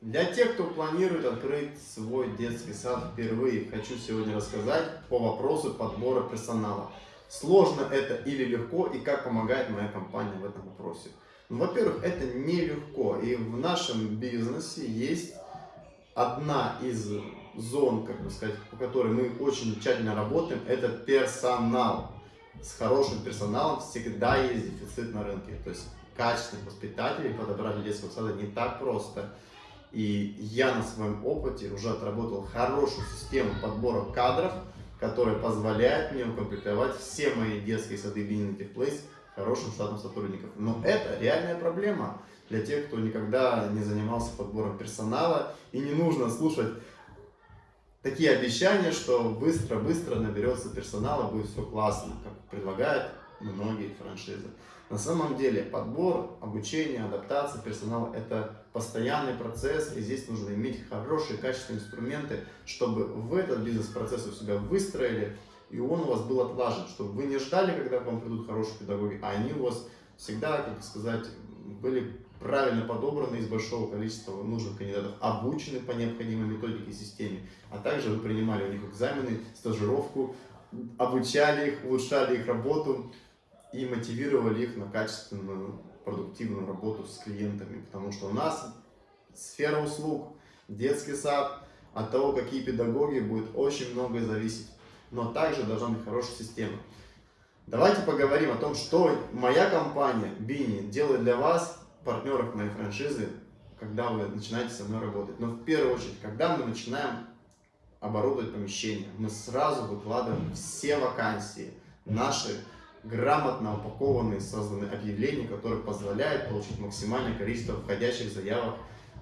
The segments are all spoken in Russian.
Для тех, кто планирует открыть свой детский сад впервые, хочу сегодня рассказать по вопросу подбора персонала. Сложно это или легко, и как помогает моя компания в этом вопросе. Ну, Во-первых, это нелегко, и в нашем бизнесе есть одна из зон, как бы сказать, по которой мы очень тщательно работаем, это персонал. С хорошим персоналом всегда есть дефицит на рынке. То есть качественных воспитателей подобрать для детского сада не так просто. И я на своем опыте уже отработал хорошую систему подбора кадров, которая позволяет мне укомплектовать все мои детские сады Binding Place хорошим штатом сотрудников. Но это реальная проблема для тех, кто никогда не занимался подбором персонала. И не нужно слушать такие обещания, что быстро-быстро наберется персонала, будет все классно, как предлагают многие франшизы. На самом деле подбор, обучение, адаптация персонала – это постоянный процесс, и здесь нужно иметь хорошие, качественные инструменты, чтобы в этот бизнес-процесс у себя выстроили, и он у вас был отлажен, чтобы вы не ждали, когда к вам придут хорошие педагоги, а они у вас всегда, как сказать, были правильно подобраны из большого количества нужных кандидатов, обучены по необходимой методике и системе, а также вы принимали у них экзамены, стажировку, обучали их, улучшали их работу, и мотивировали их на качественную, продуктивную работу с клиентами. Потому что у нас сфера услуг, детский сад, от того, какие педагоги, будет очень многое зависеть. Но также должна быть хорошая система. Давайте поговорим о том, что моя компания Bini делает для вас, партнеров моей франшизы, когда вы начинаете со мной работать. Но в первую очередь, когда мы начинаем оборудовать помещение, мы сразу выкладываем все вакансии, наши грамотно упакованные, созданы объявления, которые позволяют получить максимальное количество входящих заявок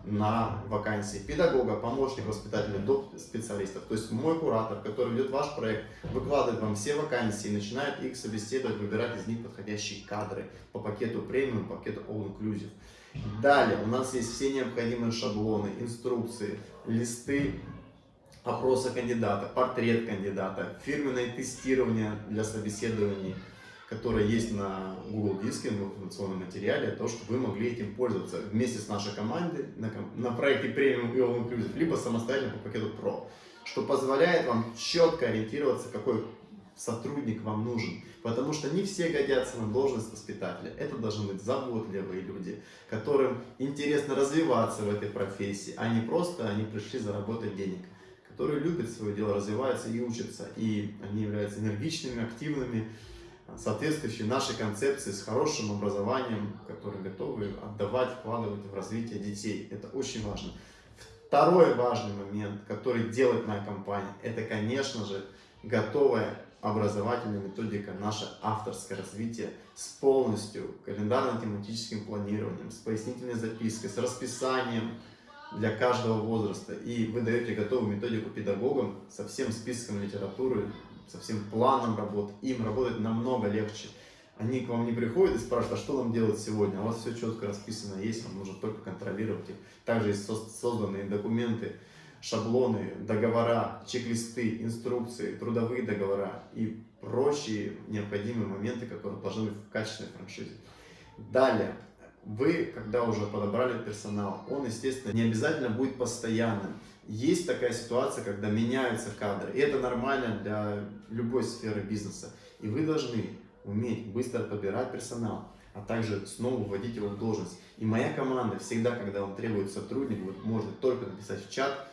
на вакансии педагога, помощника, воспитателя, до специалистов. То есть мой куратор, который ведет ваш проект, выкладывает вам все вакансии, начинает их собеседовать, выбирать из них подходящие кадры по пакету премиум, пакету all inclusive. Далее у нас есть все необходимые шаблоны, инструкции, листы опроса кандидата, портрет кандидата, фирменное тестирование для собеседований, которое есть на Google Диске, в информационном материале, то, что вы могли этим пользоваться вместе с нашей командой на, на проекте Premium и All Inclusive, либо самостоятельно по пакету Pro, что позволяет вам четко ориентироваться, какой сотрудник вам нужен. Потому что не все годятся на должность воспитателя. Это должны быть заботливые люди, которым интересно развиваться в этой профессии, а не просто они пришли заработать денег которые любят свое дело, развиваются и учатся. И они являются энергичными, активными, соответствующие нашей концепции с хорошим образованием, которые готовы отдавать, вкладывать в развитие детей. Это очень важно. Второй важный момент, который делает моя компания, это, конечно же, готовая образовательная методика, наше авторское развитие с полностью календарно-тематическим планированием, с пояснительной запиской, с расписанием для каждого возраста. И вы даете готовую методику педагогам со всем списком литературы, со всем планом работы, им работать намного легче. Они к вам не приходят и спрашивают, а что нам делать сегодня? А у вас все четко расписано есть, вам нужно только контролировать их. Также есть созданные документы, шаблоны, договора, чек-листы, инструкции, трудовые договора и прочие необходимые моменты, которые должны быть в качественной франшизе. Далее, вы, когда уже подобрали персонал, он, естественно, не обязательно будет постоянным. Есть такая ситуация, когда меняются кадры, и это нормально для любой сферы бизнеса. И вы должны уметь быстро подбирать персонал, а также снова вводить его в должность. И моя команда всегда, когда вам требует сотрудник, вот можно только написать в чат,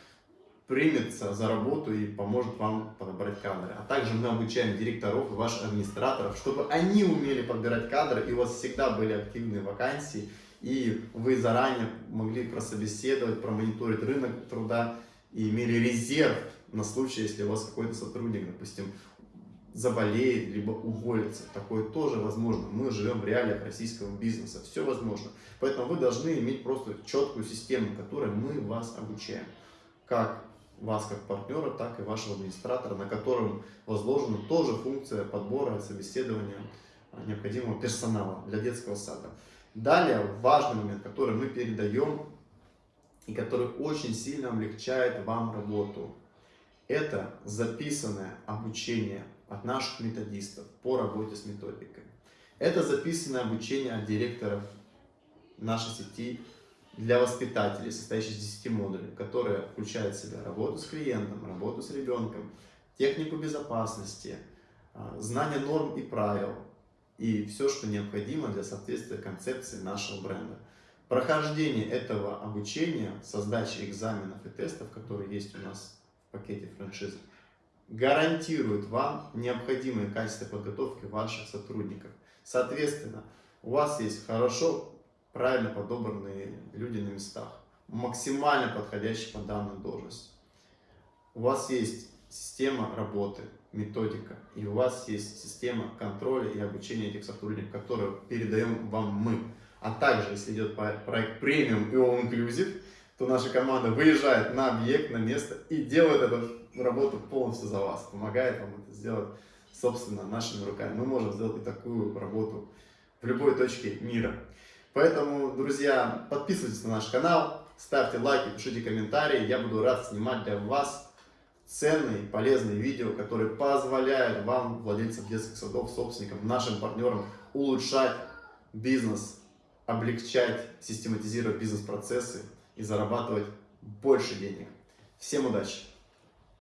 примется за работу и поможет вам подобрать кадры. А также мы обучаем директоров и ваших администраторов, чтобы они умели подбирать кадры, и у вас всегда были активные вакансии, и вы заранее могли прособеседовать, промониторить рынок труда и имели резерв на случай, если у вас какой-то сотрудник, допустим, заболеет, либо уволится. Такое тоже возможно. Мы живем в реалиях российского бизнеса. Все возможно. Поэтому вы должны иметь просто четкую систему, которой мы вас обучаем. Как вас как партнера, так и вашего администратора, на котором возложена тоже функция подбора, собеседования а, необходимого персонала для детского сада. Далее важный момент, который мы передаем и который очень сильно облегчает вам работу. Это записанное обучение от наших методистов по работе с методикой. Это записанное обучение от директоров нашей сети для воспитателей, состоящий из 10 модулей, которые включают в себя работу с клиентом, работу с ребенком, технику безопасности, а, знание норм и правил и все, что необходимо для соответствия концепции нашего бренда. Прохождение этого обучения со сдачей экзаменов и тестов, которые есть у нас в пакете франшизы, гарантирует вам необходимые качества подготовки ваших сотрудников. Соответственно, у вас есть хорошо, правильно подобранные люди на местах, максимально подходящие по данной должности. У вас есть система работы, методика, и у вас есть система контроля и обучения этих сотрудников, которую передаем вам мы. А также, если идет проект премиум и all inclusive, то наша команда выезжает на объект, на место и делает эту работу полностью за вас, помогает вам это сделать, собственно, нашими руками. Мы можем сделать и такую работу в любой точке мира. Поэтому, друзья, подписывайтесь на наш канал, ставьте лайки, пишите комментарии. Я буду рад снимать для вас ценные, полезные видео, которые позволяют вам, владельцам детских садов, собственникам, нашим партнерам, улучшать бизнес, облегчать, систематизировать бизнес-процессы и зарабатывать больше денег. Всем удачи!